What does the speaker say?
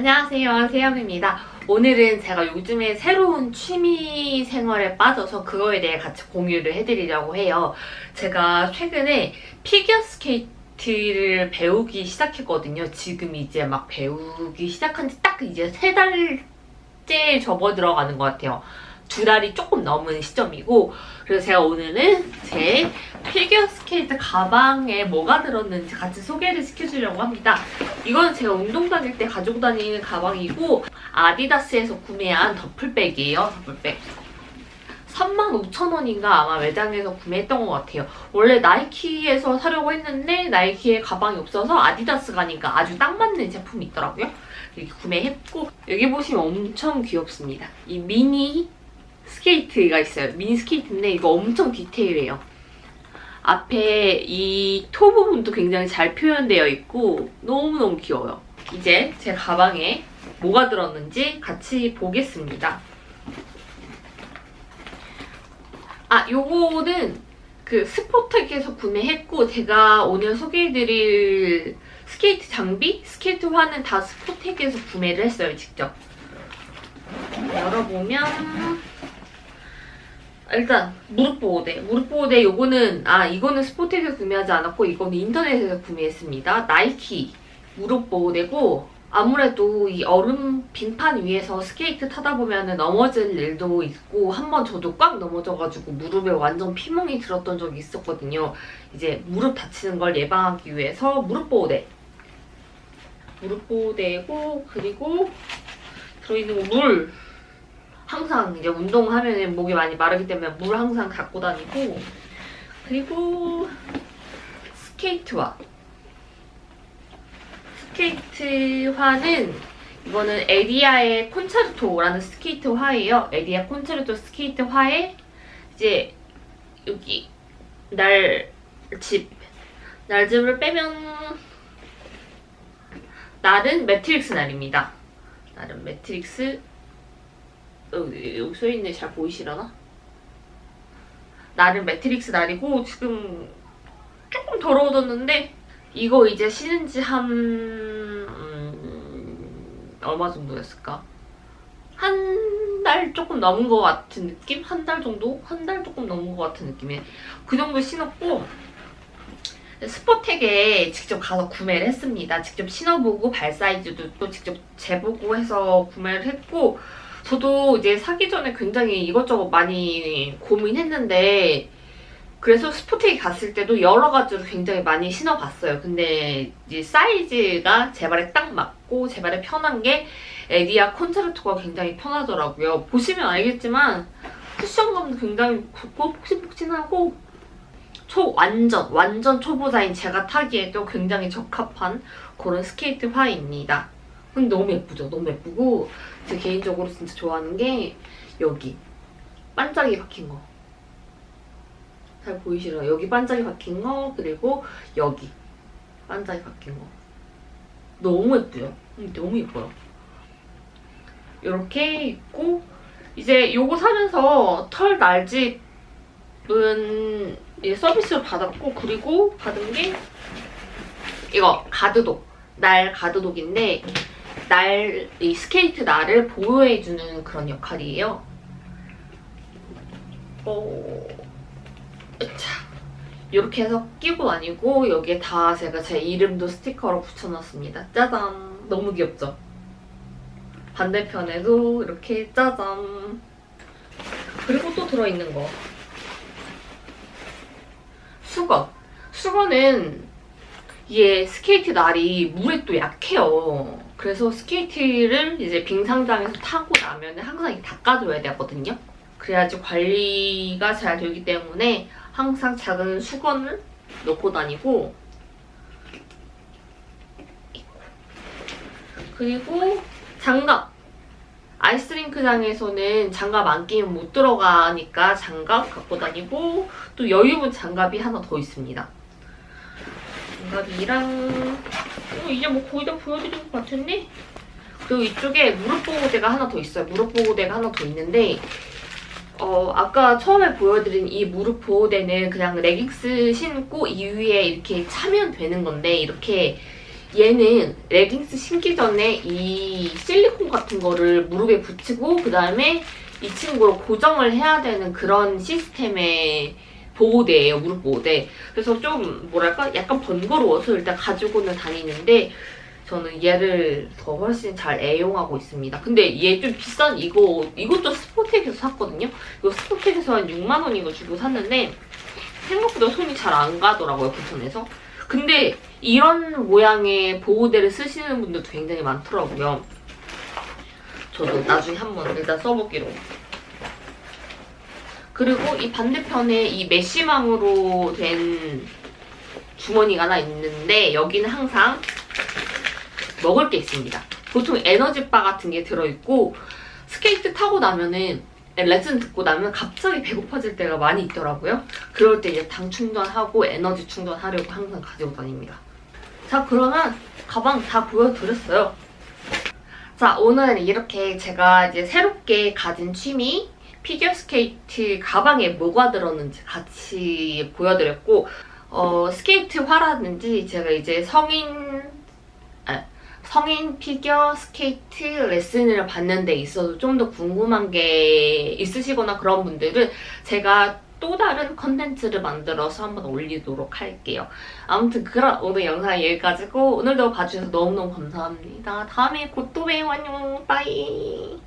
안녕하세요. 세영입니다. 오늘은 제가 요즘에 새로운 취미 생활에 빠져서 그거에 대해 같이 공유를 해드리려고 해요. 제가 최근에 피겨스케이트를 배우기 시작했거든요. 지금 이제 막 배우기 시작한 지 딱 이제 세 달째 접어들어가는 것 같아요 두 달이 조금 넘은 시점이고 그래서 제가 오늘은 제 피겨 스케이트 가방에 뭐가 들었는지 같이 소개를 시켜주려고 합니다. 이건 제가 운동 다닐 때 가지고 다니는 가방이고 아디다스에서 구매한 더플백이에요. 더플백. 35,000원인가 아마 매장에서 구매했던 것 같아요. 원래 나이키에서 사려고 했는데 나이키에 가방이 없어서 아디다스 가니까 아주 딱 맞는 제품이 있더라고요. 이렇게 구매했고 여기 보시면 엄청 귀엽습니다. 이 미니 스케이트가 있어요. 미니 스케이트인데 이거 엄청 디테일해요. 앞에 이 toe 부분도 굉장히 잘 표현되어 있고 너무너무 귀여워요. 이제 제 가방에 뭐가 들었는지 같이 보겠습니다. 아, 요거는 그 스포텍에서 구매했고 제가 오늘 소개해드릴 스케이트 장비, 스케이트화는 다 스포텍에서 구매를 했어요, 직접. 열어보면 일단 무릎 보호대. 무릎 보호대 요거는 아 이거는 스포텍에서 구매하지 않았고 이거는 인터넷에서 구매했습니다. 나이키 무릎 보호대고 아무래도 이 얼음 빙판 위에서 스케이트 타다 보면 넘어질 일도 있고 한 번 저도 꽝 넘어져가지고 무릎에 완전 피멍이 들었던 적이 있었거든요. 이제 무릎 다치는 걸 예방하기 위해서 무릎 보호대. 무릎 보호대고 그리고 들어있는 거 물. 항상 이제 운동하면 목이 많이 마르기 때문에 물 항상 갖고 다니고 그리고 스케이트화 스케이트화는 이거는 에디아의 콘체르토라는 스케이트화예요. 에디아 콘체르토 스케이트화에 이제 여기 날집 날집을 빼면 날은 매트릭스 날입니다. 날은 매트릭스 여기, 여기 써있네 잘 보이시려나? 날은 매트릭스 날이고 지금 조금 더러워졌는데 이거 이제 신은 지한 음, 얼마 정도였을까? 한 달 조금 넘은 것 같은 느낌? 한 달 정도? 한 달 조금 넘은 것 같은 느낌에 그 정도 신었고 스포텍에 직접 가서 구매를 했습니다. 직접 신어보고 발 사이즈도 또 직접 재보고 해서 구매를 했고 저도 이제 사기 전에 굉장히 이것저것 많이 고민했는데 그래서 스포텍에 갔을 때도 여러 가지로 굉장히 많이 신어봤어요. 근데 이제 사이즈가 제 발에 딱 맞고 제 발에 편한 게 에디아 콘체르토가 굉장히 편하더라고요. 보시면 알겠지만 쿠션감도 굉장히 굵고 폭신폭신하고 초 완전 완전 초보자인 제가 타기에도 굉장히 적합한 그런 스케이트화입니다. 근데 너무 예쁘죠? 너무 예쁘고 제 개인적으로 진짜 좋아하는 게 여기 반짝이 박힌 거. 잘 보이시나요? 여기 반짝이 박힌 거 그리고 여기 반짝이 박힌 거. 너무 예쁘죠? 음, 너무 예뻐요. 이렇게 있고 이제 요거 사면서 털 날집은 서비스로 받았고 그리고 받은 게 이거 가드독 날 가드독인데 날, 이 스케이트 날을 보호해주는 그런 역할이에요. 어... 자, 이렇게 해서 끼고 다니고 여기에 다 제가 제 이름도 스티커로 붙여놨습니다. 짜잔! 너무 귀엽죠? 반대편에도 이렇게 짜잔! 그리고 또 들어있는 거. 수건. 수건은 이게 스케이트 날이 물에 또 약해요. 그래서 스케이트를 이제 빙상장에서 타고 나면 항상 닦아줘야 되거든요. 그래야지 관리가 잘 되기 때문에 항상 작은 수건을 넣고 다니고 그리고 장갑 아이스링크장에서는 장갑 안 끼면 못 들어가니까 장갑 갖고 다니고 또 여유분 장갑이 하나 더 있습니다. 장갑이랑 어, 이제 뭐 거의 다 보여드린 것 같은데? 그리고 이쪽에 무릎 보호대가 하나 더 있어요. 무릎 보호대가 하나 더 있는데 어, 아까 처음에 보여드린 이 무릎 보호대는 그냥 레깅스 신고 이 위에 이렇게 차면 되는 건데 이렇게 얘는 레깅스 신기 전에 이 실리콘 같은 거를 무릎에 붙이고 그 다음에 이 친구를 고정을 해야 되는 그런 시스템의 보호대예요. 무릎 보호대. 그래서 좀 뭐랄까 약간 번거로워서 일단 가지고는 다니는데 저는 얘를 더 훨씬 잘 애용하고 있습니다. 근데 얘 좀 비싼 이거 이것도 스포텍에서 샀거든요. 이거 스포텍에서 한 6만 원 이거 주고 샀는데 생각보다 손이 잘 안 가더라고요 불편해서. 근데 이런 모양의 보호대를 쓰시는 분들도 굉장히 많더라고요. 저도 나중에 한번 일단 써보기로. 그리고 이 반대편에 이 메쉬망으로 된 주머니가 하나 있는데 여기는 항상 먹을 게 있습니다. 보통 에너지바 같은 게 들어있고 스케이트 타고 나면은 레슨 듣고 나면 갑자기 배고파질 때가 많이 있더라고요. 그럴 때 이제 당 충전하고 에너지 충전하려고 항상 가지고 다닙니다. 자 그러면 가방 다 보여드렸어요. 자 오늘은 이렇게 제가 이제 새롭게 가진 취미 피겨스케이트 가방에 뭐가 들었는지 같이 보여드렸고 어, 스케이트화라든지 제가 이제 성인 아, 성인 피겨 스케이트 레슨을 받는 데 있어서 좀 더 궁금한 게 있으시거나 그런 분들은 제가 또 다른 컨텐츠를 만들어서 한번 올리도록 할게요. 아무튼 그럼 오늘 영상 여기까지고 오늘도 봐주셔서 너무너무 감사합니다. 다음에 곧 또 봬요. 안녕. 빠이.